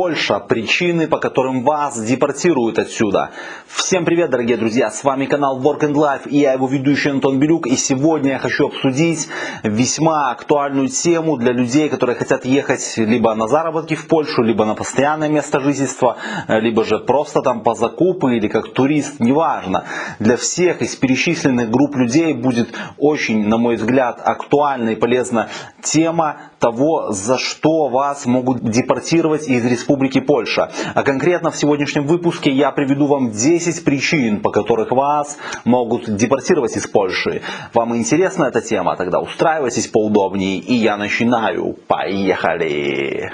Польша. Причины, по которым вас депортируют отсюда. Всем привет, дорогие друзья. С вами канал Work and Life и я его ведущий Антон Белюк. И сегодня я хочу обсудить весьма актуальную тему для людей, которые хотят ехать либо на заработки в Польшу, либо на постоянное место жительства, либо же просто там по закупу или как турист, неважно. Для всех из перечисленных групп людей будет очень, на мой взгляд, актуальна и полезна тема того, за что вас могут депортировать из Республики Польша. А конкретно в сегодняшнем выпуске я приведу вам 10 причин, по которых вас могут депортировать из Польши. Вам интересна эта тема? Тогда устраивайтесь поудобнее и я начинаю. Поехали!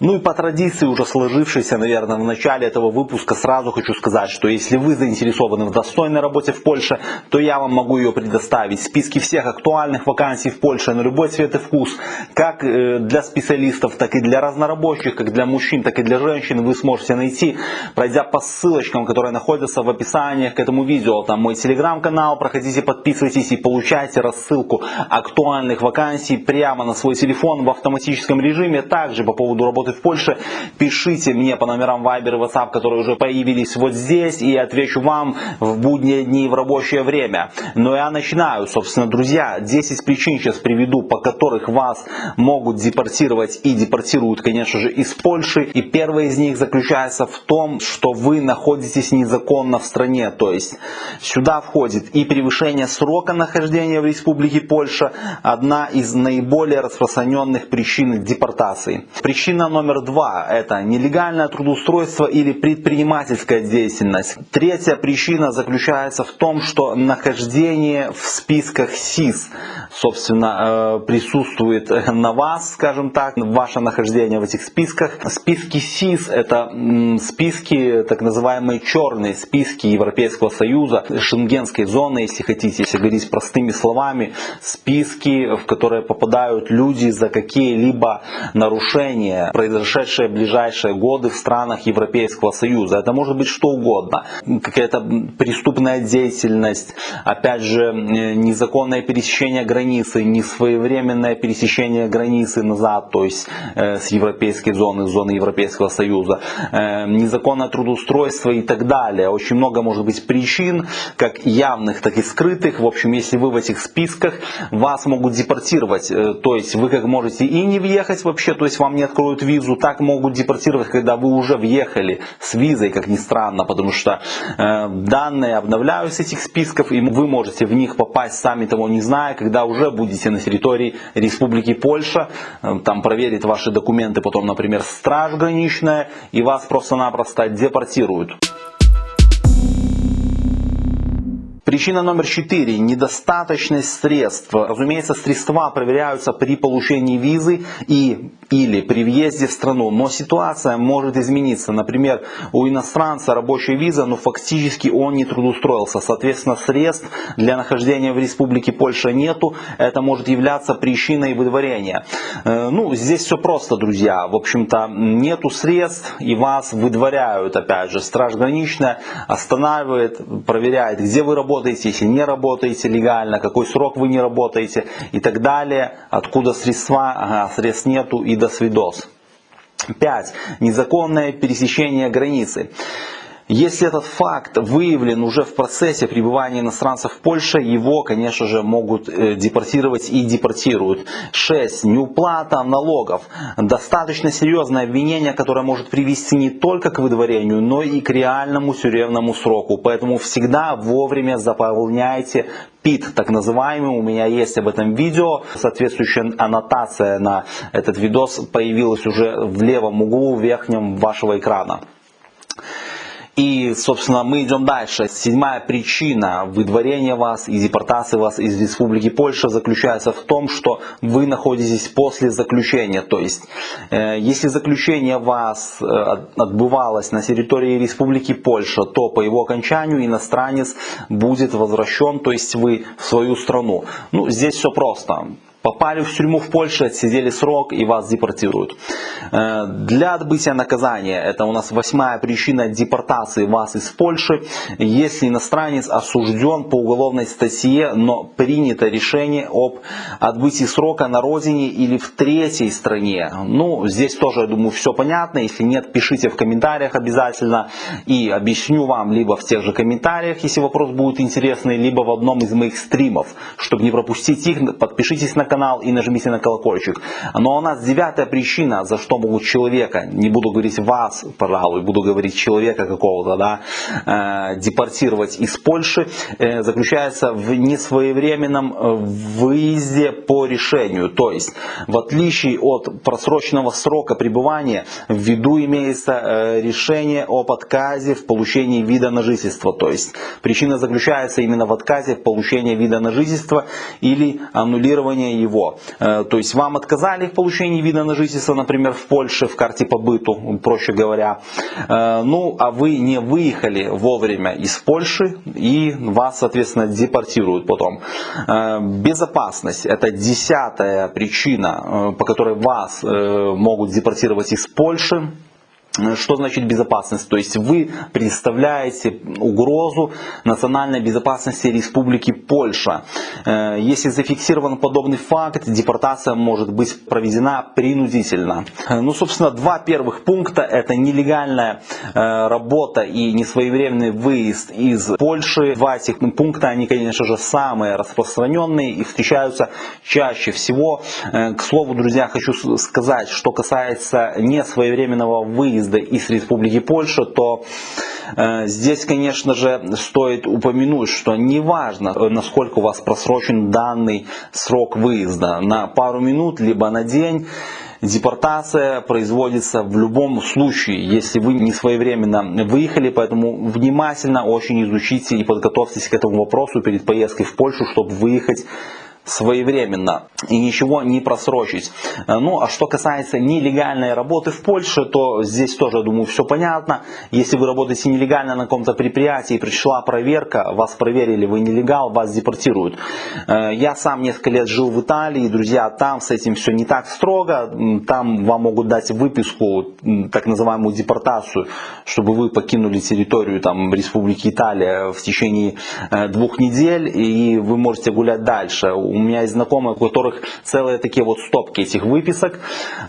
Ну и по традиции, уже сложившейся, наверное, в начале этого выпуска, сразу хочу сказать, что если вы заинтересованы в достойной работе в Польше, то я вам могу ее предоставить. Списки всех актуальных вакансий в Польше на любой цвет и вкус, как э, для специалистов, так и для разнорабочих, как для мужчин, так и для женщин, вы сможете найти, пройдя по ссылочкам, которые находятся в описании к этому видео. Там мой телеграм-канал, проходите, подписывайтесь и получайте рассылку актуальных вакансий прямо на свой телефон в автоматическом режиме. Также по поводу работы работы в Польше, пишите мне по номерам Viber и WhatsApp, которые уже появились вот здесь, и отвечу вам в будние дни и в рабочее время. Но я начинаю, собственно, друзья, 10 причин сейчас приведу, по которых вас могут депортировать и депортируют, конечно же, из Польши. И первая из них заключается в том, что вы находитесь незаконно в стране, то есть сюда входит и превышение срока нахождения в Республике Польша, одна из наиболее распространенных причин депортации. Причина номер два – это нелегальное трудоустройство или предпринимательская деятельность. Третья причина заключается в том, что нахождение в списках СИС, собственно, э, присутствует на вас, скажем так, ваше нахождение в этих списках. Списки СИС – это списки, так называемые черные списки Европейского Союза, шенгенской зоны, если хотите, если говорить простыми словами, списки, в которые попадают люди за какие-либо нарушения, произошедшие в ближайшие годы в странах Европейского Союза. Это может быть что угодно. Какая-то преступная деятельность, опять же, э, незаконное пересечение границы, несвоевременное пересечение границы назад, то есть э, с европейской зоны, с зоны Европейского Союза, э, незаконное трудоустройство и так далее. Очень много может быть причин, как явных, так и скрытых. В общем, если вы в этих списках, вас могут депортировать. То есть вы как можете и не въехать вообще, то есть вам не откроют визу, так могут депортировать, когда вы уже въехали с визой, как ни странно, потому что э, данные обновляются этих списков, и вы можете в них попасть, сами того не зная, когда уже будете на территории Республики Польша, э, там проверит ваши документы, потом, например, страж граничная, и вас просто-напросто депортируют. Причина номер четыре. Недостаточность средств. Разумеется, средства проверяются при получении визы и или при въезде в страну. Но ситуация может измениться. Например, у иностранца рабочая виза, но фактически он не трудоустроился. Соответственно, средств для нахождения в Республике Польша нету. Это может являться причиной выдворения. Э, ну, здесь все просто, друзья. В общем-то, нету средств и вас выдворяют. Опять же, страж граничная останавливает, проверяет, где вы работаете работаете, если не работаете легально, какой срок вы не работаете и так далее, откуда средства, ага, средств нету и до свидос. 5. Незаконное пересечение границы. Если этот факт выявлен уже в процессе пребывания иностранцев в Польше, его, конечно же, могут э, депортировать и депортируют. 6. Неуплата налогов. Достаточно серьезное обвинение, которое может привести не только к выдворению, но и к реальному тюремному сроку. Поэтому всегда вовремя заполняйте ПИТ, так называемый. У меня есть об этом видео. Соответствующая аннотация на этот видос появилась уже в левом углу верхнем вашего экрана. И, собственно, мы идем дальше. Седьмая причина выдворения вас и депортации вас из Республики Польша заключается в том, что вы находитесь после заключения. То есть, э, если заключение вас э, отбывалось на территории Республики Польша, то по его окончанию иностранец будет возвращен, то есть вы в свою страну. Ну, здесь все просто попали в тюрьму в Польше, отсидели срок и вас депортируют. Э, для отбытия наказания, это у нас восьмая причина депортации вас из Польши, если иностранец осужден по уголовной статье, но принято решение об отбытии срока на родине или в третьей стране. Ну, здесь тоже, я думаю, все понятно. Если нет, пишите в комментариях обязательно и объясню вам либо в тех же комментариях, если вопрос будет интересный, либо в одном из моих стримов. Чтобы не пропустить их, подпишитесь на канал и нажмите на колокольчик. Но у нас девятая причина, за что могут человека, не буду говорить вас, пожалуй, буду говорить человека какого-то, да, э, депортировать из Польши, э, заключается в несвоевременном э, выезде по решению. То есть, в отличие от просроченного срока пребывания, в виду имеется э, решение об отказе в получении вида на жительство. То есть, причина заключается именно в отказе в получении вида на жительство или его. Э, то есть вам отказали в получении вида на жительство, например, в Польше, в карте по быту, проще говоря. Э, ну, а вы не выехали вовремя из Польши и вас, соответственно, депортируют потом. Э, безопасность – это десятая причина, по которой вас могут депортировать из Польши. Что значит безопасность? То есть вы представляете угрозу национальной безопасности Республики Польша. Э, если зафиксирован подобный факт, депортация может быть проведена принудительно. Э, ну, собственно, два первых пункта – это нелегальная э, работа и несвоевременный выезд из Польши. Два этих пункта, они, конечно же, самые распространенные и встречаются чаще всего. К слову, друзья, хочу сказать, что касается несвоевременного выезда выезда из Республики Польша, то э, здесь, конечно же, стоит упомянуть, что неважно, э, насколько у вас просрочен данный срок выезда, на пару минут, либо на день, Депортация производится в любом случае, если вы не своевременно выехали, поэтому внимательно очень изучите и подготовьтесь к этому вопросу перед поездкой в Польшу, чтобы выехать своевременно и ничего не просрочить. Э, ну, а что касается нелегальной работы в Польше, то здесь тоже, думаю, все понятно. Если вы работаете нелегально на каком-то предприятии, пришла проверка, вас проверили, вы нелегал, вас депортируют. Э, я сам несколько лет жил в Италии, друзья, там с этим все не так строго. Там вам могут дать выписку, так называемую депортацию, чтобы вы покинули территорию там, Республики Италия в течение э, двух недель, и вы можете гулять дальше. У меня есть знакомые, у которых целые такие вот стопки этих выписок.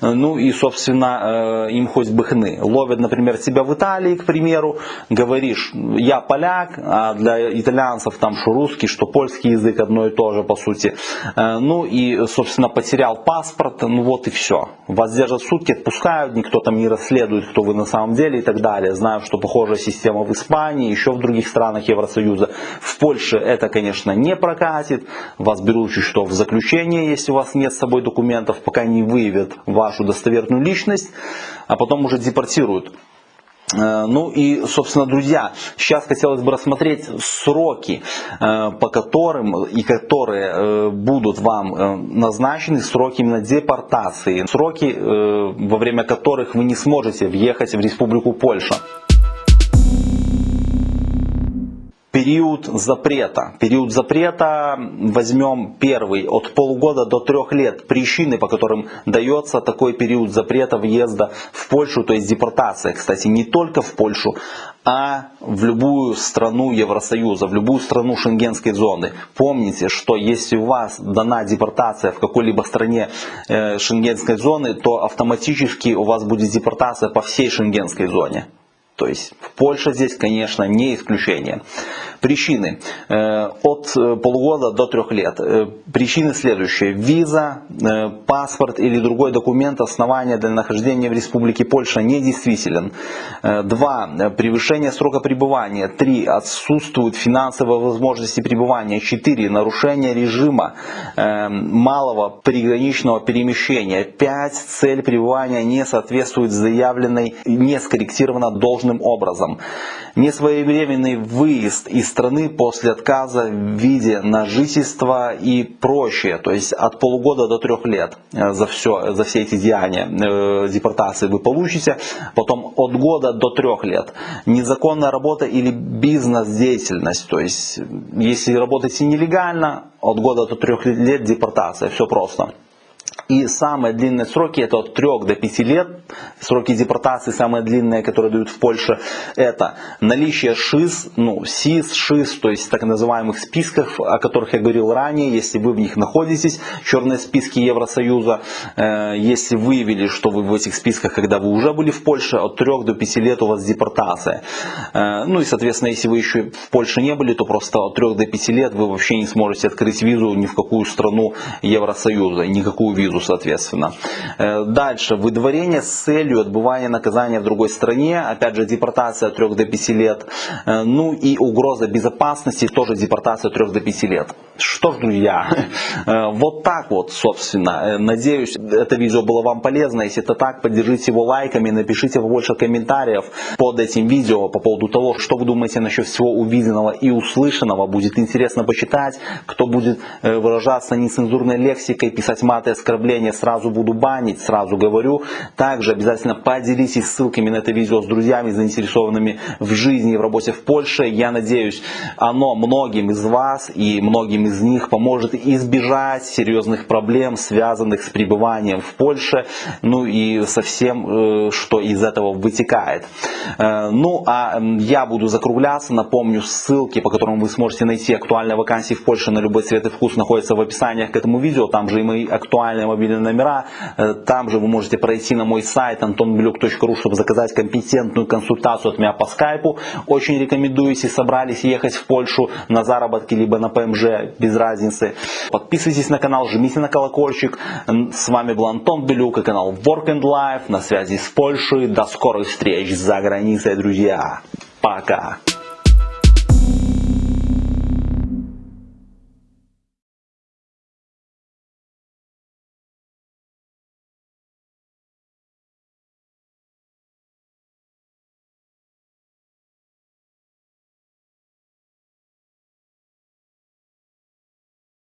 Ну и, собственно, э, им хоть бы хны. Ловят, например, тебя в Италии, к примеру, говоришь, я поляк, а для итальянцев там что русский, что польский язык одно и то же, по сути. Э, ну и, собственно, потерял паспорт, ну вот и все. Вас держат сутки, отпускают, никто там не расследует, кто вы на самом деле и так далее. Знаю, что похожая система в Испании, еще в других странах Евросоюза. В Польше это, конечно, не прокатит. Вас берут чуть что в заключение, если у вас нет с собой документов, пока не выявят вашу достоверную личность, а потом уже депортируют. Э, ну и, собственно, друзья, сейчас хотелось бы рассмотреть сроки, э, по которым и которые э, будут вам назначены, сроки именно депортации, сроки, во время которых вы не сможете въехать в Республику Польша. Период запрета. Период запрета возьмем первый от полугода до трех лет. Причины, по которым дается такой период запрета въезда в Польшу, то есть депортация, кстати, не только в Польшу, а в любую страну Евросоюза, в любую страну шенгенской зоны. Помните, что если у вас дана депортация в какой-либо стране э, шенгенской зоны, то автоматически у вас будет депортация по всей шенгенской зоне. То есть Польша здесь, конечно, не исключение. Причины э, от э, полугода до трех лет. Э, причины следующие. Виза, паспорт или другой документ основания для нахождения в Республике Польша недействителен. Два. Превышение срока пребывания. Три. Отсутствуют финансовые возможности пребывания. Четыре. Нарушение режима малого приграничного перемещения. Пять. Цель пребывания не соответствует заявленной, не скорректирована должностью следующим образом. Несвоевременный выезд из страны после отказа в виде на жительство и прочее, то есть от полугода до трех лет э, за, все, за все эти деяния э, депортации вы получите, потом от года до трех лет. Незаконная работа или бизнес-деятельность, то есть если работаете нелегально, от года до трех лет депортация, все просто. И самые длинные сроки это от 3 до 5 лет. Сроки депортации самые длинные, которые дают в Польше, это наличие ШИС, ну, СИС, ШИС, то есть так называемых списков, о которых я говорил ранее, если вы в них находитесь, черные списки Евросоюза, э, если выявили, что вы в этих списках, когда вы уже были в Польше, от 3 до 5 лет у вас депортация. Э, ну и, соответственно, если вы еще в Польше не были, то просто от 3 до 5 лет вы вообще не сможете открыть визу ни в какую страну Евросоюза, никакую визу визу, соответственно. Э, дальше, выдворение с целью отбывания наказания в другой стране, опять же, депортация от 3 до 5 лет. Э, ну и угроза безопасности, тоже депортация от 3 до 5 лет. Что ж, друзья, э, вот так вот, собственно. Надеюсь, это видео было вам полезно. Если это так, поддержите его лайками, напишите побольше комментариев под этим видео по поводу того, что вы думаете насчет всего увиденного и услышанного. Будет интересно почитать. Кто будет выражаться нецензурной лексикой, писать маты, оскорбления, оскорбления сразу буду банить, сразу говорю. Также обязательно поделитесь ссылками на это видео с друзьями, заинтересованными в жизни и в работе в Польше. Я надеюсь, оно многим из вас и многим из них поможет избежать серьезных проблем, связанных с пребыванием в Польше, ну и со всем, э, что из этого вытекает. Э, ну, а я буду закругляться. Напомню, ссылки, по которым вы сможете найти актуальные вакансии в Польше на любой цвет и вкус, находятся в описании к этому видео. Там же и мои актуальные мобильные номера. Э, там же вы можете пройти на мой сайт antonbelюк.ru, чтобы заказать компетентную консультацию от меня по скайпу. Очень рекомендую, если собрались ехать в Польшу на заработки, либо на ПМЖ, без разницы. Подписывайтесь на канал, жмите на колокольчик. С вами был Антон Белюк и канал Work and Life на связи с Польшей. До скорых встреч за границей, друзья. Пока.